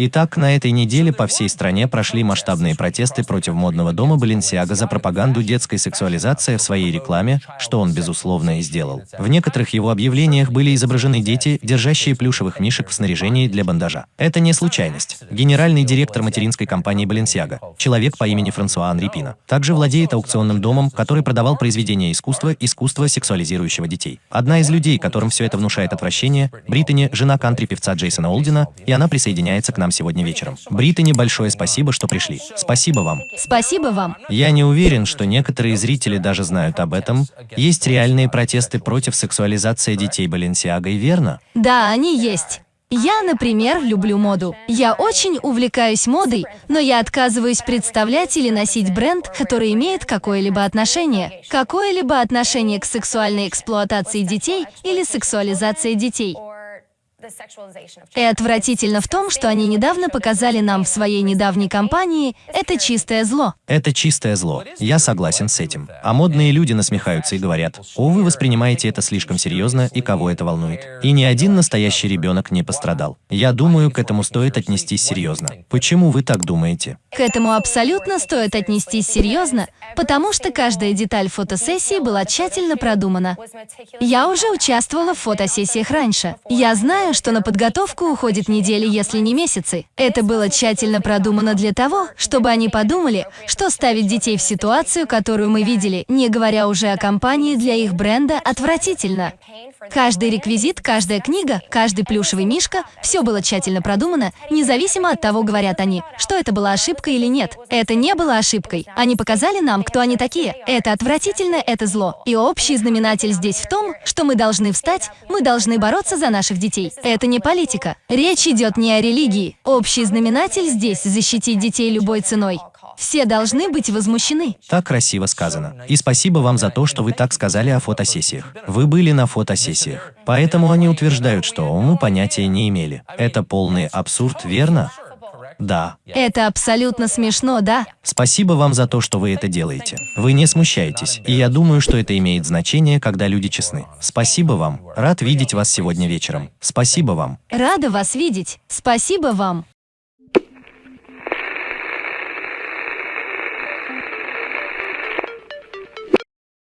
Итак, на этой неделе по всей стране прошли масштабные протесты против модного дома Баленсиага за пропаганду детской сексуализации в своей рекламе, что он, безусловно, и сделал. В некоторых его объявлениях были изображены дети, держащие плюшевых мишек в снаряжении для бандажа. Это не случайность. Генеральный директор материнской компании Баленсиага, человек по имени Франсуа Анри Пина, также владеет аукционным домом, который продавал произведения искусства, искусства сексуализирующего детей. Одна из людей, которым все это внушает отвращение, Британи, жена кантри-певца Джейсона Олдина, и она присоединяется к нам нам сегодня вечером. Британи, большое спасибо, что пришли. Спасибо вам. Спасибо вам. Я не уверен, что некоторые зрители даже знают об этом. Есть реальные протесты против сексуализации детей Баленсиагой, верно? Да, они есть. Я, например, люблю моду. Я очень увлекаюсь модой, но я отказываюсь представлять или носить бренд, который имеет какое-либо отношение. Какое-либо отношение к сексуальной эксплуатации детей или сексуализации детей. И отвратительно в том, что они недавно показали нам в своей недавней кампании «Это чистое зло». Это чистое зло. Я согласен с этим. А модные люди насмехаются и говорят, «О, вы воспринимаете это слишком серьезно, и кого это волнует?» И ни один настоящий ребенок не пострадал. Я думаю, к этому стоит отнестись серьезно. Почему вы так думаете? К этому абсолютно стоит отнестись серьезно, потому что каждая деталь фотосессии была тщательно продумана. Я уже участвовала в фотосессиях раньше. Я знаю, что на подготовку уходит недели, если не месяцы. Это было тщательно продумано для того, чтобы они подумали, что ставить детей в ситуацию, которую мы видели, не говоря уже о компании для их бренда, отвратительно. Каждый реквизит, каждая книга, каждый плюшевый мишка – все было тщательно продумано, независимо от того, говорят они, что это была ошибка или нет. Это не было ошибкой. Они показали нам, кто они такие. Это отвратительно, это зло. И общий знаменатель здесь в том, что мы должны встать, мы должны бороться за наших детей. Это не политика. Речь идет не о религии. Общий знаменатель здесь – защитить детей любой ценой. Все должны быть возмущены. Так красиво сказано. И спасибо вам за то, что вы так сказали о фотосессиях. Вы были на фотосессиях. Поэтому они утверждают, что мы понятия не имели. Это полный абсурд, верно? Да. Это абсолютно смешно, да? Спасибо вам за то, что вы это делаете. Вы не смущаетесь, и я думаю, что это имеет значение, когда люди честны. Спасибо вам. Рад видеть вас сегодня вечером. Спасибо вам. Рада вас видеть. Спасибо вам.